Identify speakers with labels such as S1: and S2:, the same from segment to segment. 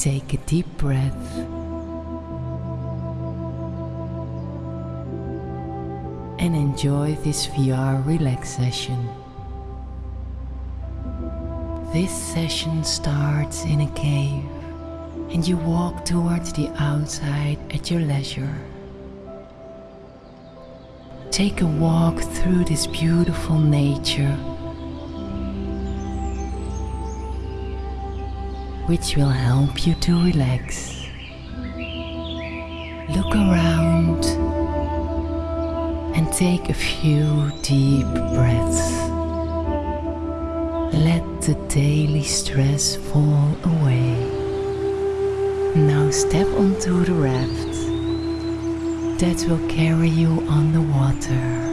S1: Take a deep breath. And enjoy this VR relaxation. This session starts in a cave and you walk towards the outside at your leisure. Take a walk through this beautiful nature which will help you to relax. Look around and take a few deep breaths. Let the daily stress fall away. Now step onto the raft that will carry you on the water.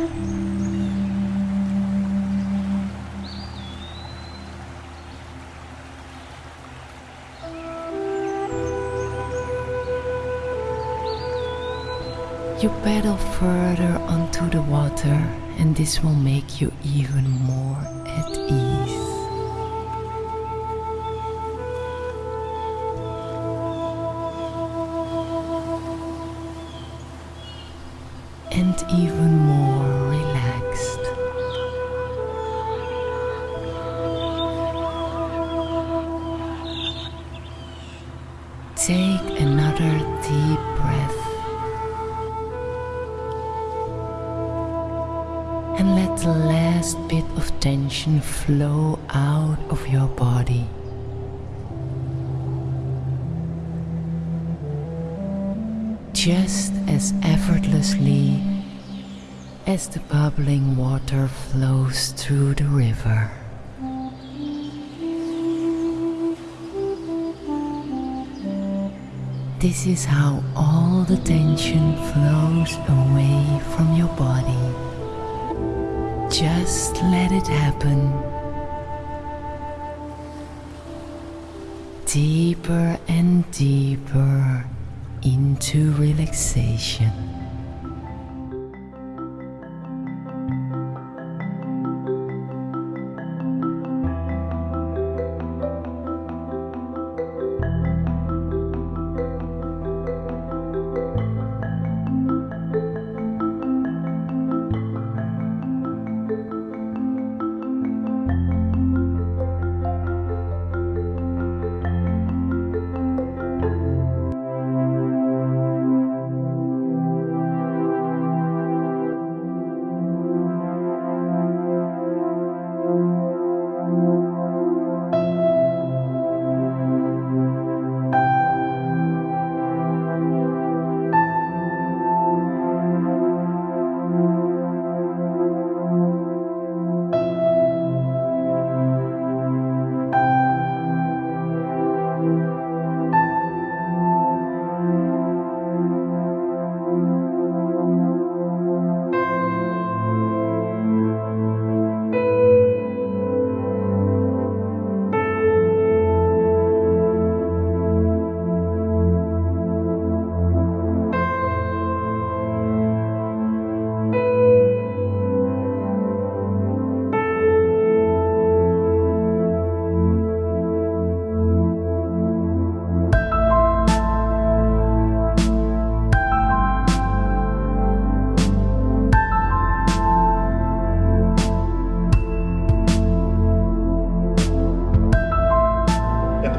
S1: You paddle further onto the water and this will make you even more at ease. And even more relaxed. Take another deep and let the last bit of tension flow out of your body. Just as effortlessly as the bubbling water flows through the river. This is how all the tension flows away from your body. Just let it happen. Deeper and deeper into relaxation.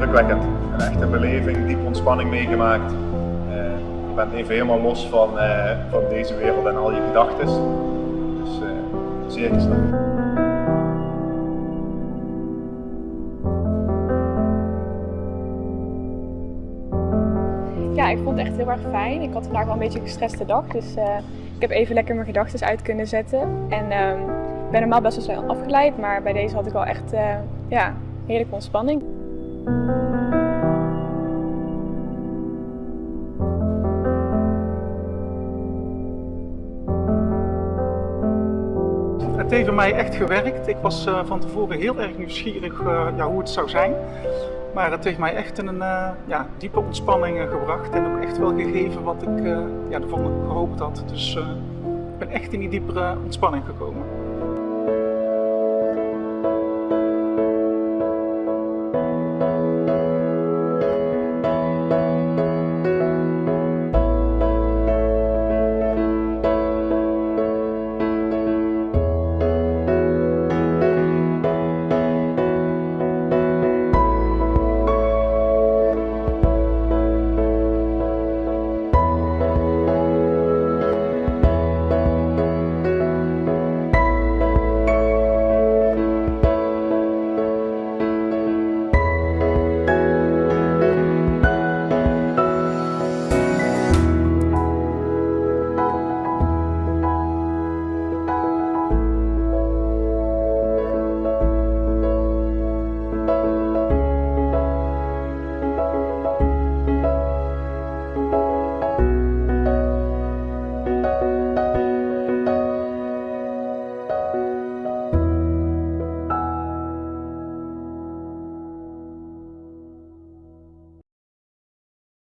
S2: Indrukwekkend. Een echte beleving, diepe ontspanning meegemaakt. Uh, je bent even helemaal los van, uh, van deze wereld en al je gedachten. Dus uh, zeer geslaagd.
S3: Ja, ik vond het echt heel erg fijn. Ik had vandaag wel een beetje een gestreste dag, dus ik heb even lekker mijn gedachten uit kunnen zetten. En ehm, ik ben normaal best wel snel afgeleid, maar bij deze had ik wel echt ja, heerlijke ontspanning.
S4: Het heeft mij echt gewerkt. Ik was uh, van tevoren heel erg nieuwsgierig uh, ja, hoe het zou zijn. Maar het heeft mij echt in een uh, ja, diepe ontspanning gebracht en ook echt wel gegeven wat ik ja, ervan gehoopt had. Dus ik ben echt in die diepere ontspanning gekomen.